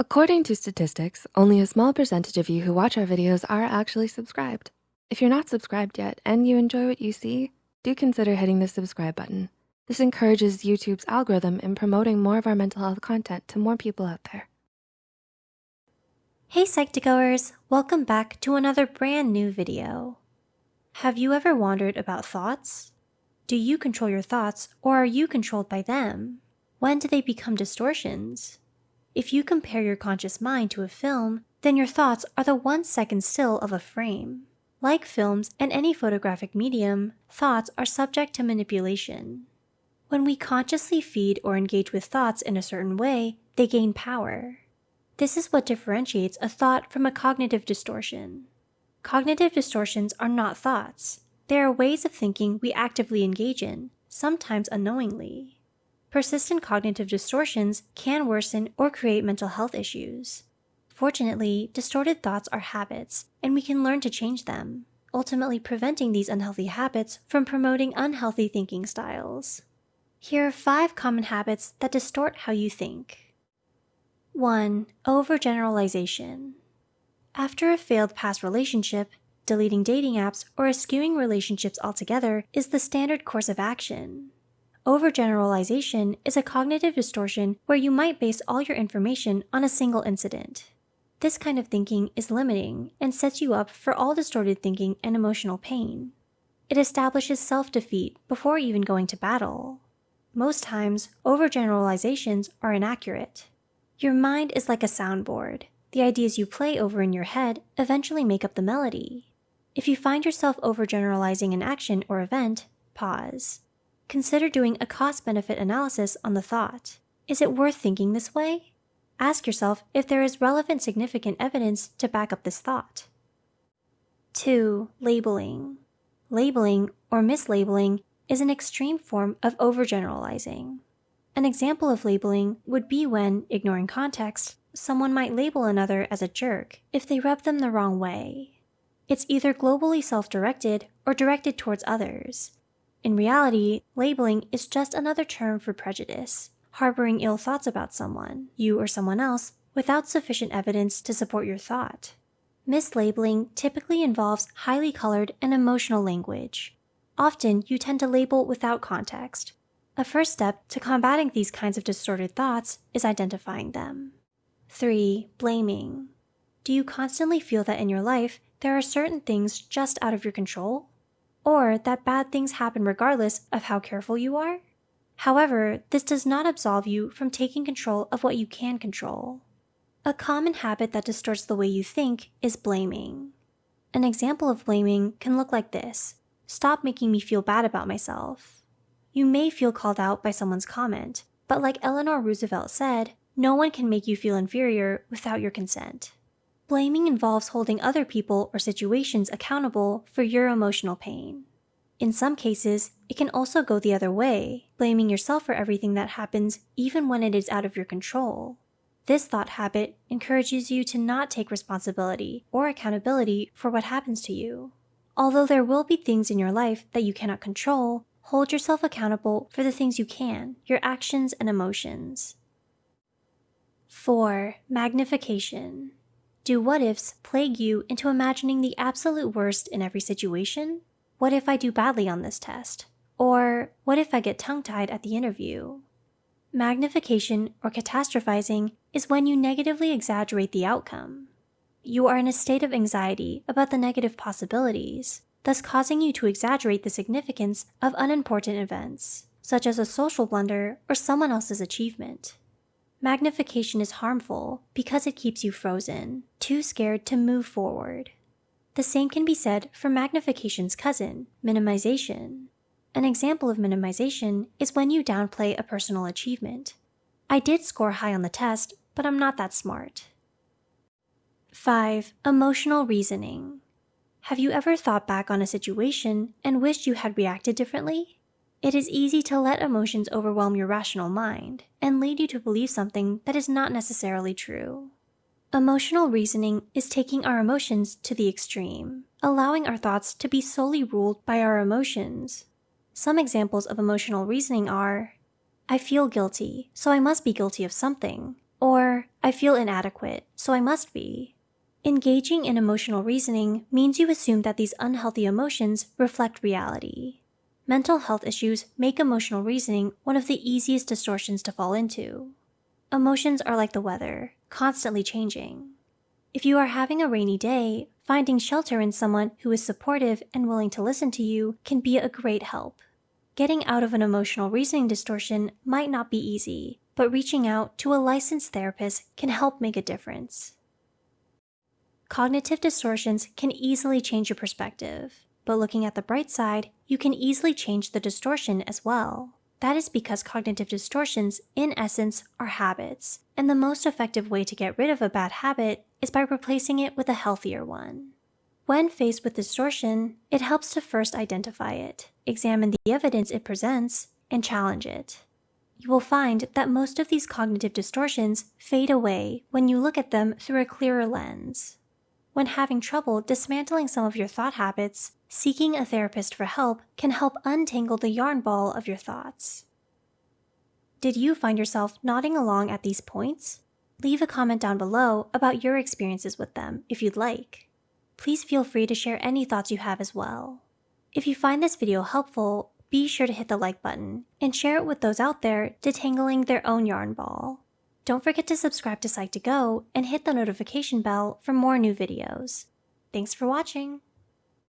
According to statistics, only a small percentage of you who watch our videos are actually subscribed. If you're not subscribed yet and you enjoy what you see, do consider hitting the subscribe button. This encourages YouTube's algorithm in promoting more of our mental health content to more people out there. Hey Psych2Goers, welcome back to another brand new video. Have you ever wondered about thoughts? Do you control your thoughts or are you controlled by them? When do they become distortions? If you compare your conscious mind to a film, then your thoughts are the one second still of a frame. Like films and any photographic medium, thoughts are subject to manipulation. When we consciously feed or engage with thoughts in a certain way, they gain power. This is what differentiates a thought from a cognitive distortion. Cognitive distortions are not thoughts. They are ways of thinking we actively engage in, sometimes unknowingly. Persistent cognitive distortions can worsen or create mental health issues. Fortunately, distorted thoughts are habits, and we can learn to change them, ultimately preventing these unhealthy habits from promoting unhealthy thinking styles. Here are five common habits that distort how you think. 1. Overgeneralization. After a failed past relationship, deleting dating apps or eschewing relationships altogether is the standard course of action. Overgeneralization is a cognitive distortion where you might base all your information on a single incident. This kind of thinking is limiting and sets you up for all distorted thinking and emotional pain. It establishes self defeat before even going to battle. Most times, overgeneralizations are inaccurate. Your mind is like a soundboard. The ideas you play over in your head eventually make up the melody. If you find yourself overgeneralizing an action or event, pause consider doing a cost benefit analysis on the thought. Is it worth thinking this way? Ask yourself if there is relevant significant evidence to back up this thought. 2. Labeling. Labeling or mislabeling is an extreme form of overgeneralizing. An example of labeling would be when, ignoring context, someone might label another as a jerk if they rub them the wrong way. It's either globally self directed or directed towards others, in reality, labeling is just another term for prejudice, harboring ill thoughts about someone, you or someone else, without sufficient evidence to support your thought. Mislabeling typically involves highly colored and emotional language. Often, you tend to label without context. A first step to combating these kinds of distorted thoughts is identifying them. 3. Blaming. Do you constantly feel that in your life there are certain things just out of your control? Or that bad things happen regardless of how careful you are. However, this does not absolve you from taking control of what you can control. A common habit that distorts the way you think is blaming. An example of blaming can look like this Stop making me feel bad about myself. You may feel called out by someone's comment, but like Eleanor Roosevelt said, no one can make you feel inferior without your consent. Blaming involves holding other people or situations accountable for your emotional pain. In some cases, it can also go the other way, blaming yourself for everything that happens even when it is out of your control. This thought habit encourages you to not take responsibility or accountability for what happens to you. Although there will be things in your life that you cannot control, hold yourself accountable for the things you can, your actions and emotions. 4. Magnification. Do what ifs plague you into imagining the absolute worst in every situation? What if I do badly on this test? Or what if I get tongue tied at the interview? Magnification or catastrophizing is when you negatively exaggerate the outcome. You are in a state of anxiety about the negative possibilities, thus causing you to exaggerate the significance of unimportant events, such as a social blunder or someone else's achievement. Magnification is harmful because it keeps you frozen, too scared to move forward. The same can be said for magnification's cousin, minimization. An example of minimization is when you downplay a personal achievement. I did score high on the test, but I'm not that smart. 5. Emotional reasoning. Have you ever thought back on a situation and wished you had reacted differently? It is easy to let emotions overwhelm your rational mind and lead you to believe something that is not necessarily true. Emotional reasoning is taking our emotions to the extreme, allowing our thoughts to be solely ruled by our emotions. Some examples of emotional reasoning are I feel guilty, so I must be guilty of something, or I feel inadequate, so I must be. Engaging in emotional reasoning means you assume that these unhealthy emotions reflect reality. Mental health issues make emotional reasoning one of the easiest distortions to fall into. Emotions are like the weather, constantly changing. If you are having a rainy day, finding shelter in someone who is supportive and willing to listen to you can be a great help. Getting out of an emotional reasoning distortion might not be easy, but reaching out to a licensed therapist can help make a difference. Cognitive distortions can easily change your perspective, but looking at the bright side, you can easily change the distortion as well. That is because cognitive distortions, in essence, are habits, and the most effective way to get rid of a bad habit is by replacing it with a healthier one. When faced with distortion, it helps to first identify it, examine the evidence it presents, and challenge it. You will find that most of these cognitive distortions fade away when you look at them through a clearer lens. When having trouble dismantling some of your thought habits, seeking a therapist for help can help untangle the yarn ball of your thoughts. Did you find yourself nodding along at these points? Leave a comment down below about your experiences with them if you'd like. Please feel free to share any thoughts you have as well. If you find this video helpful, be sure to hit the like button and share it with those out there detangling their own yarn ball. Don't forget to subscribe to Psych2Go and hit the notification bell for more new videos. Thanks for watching!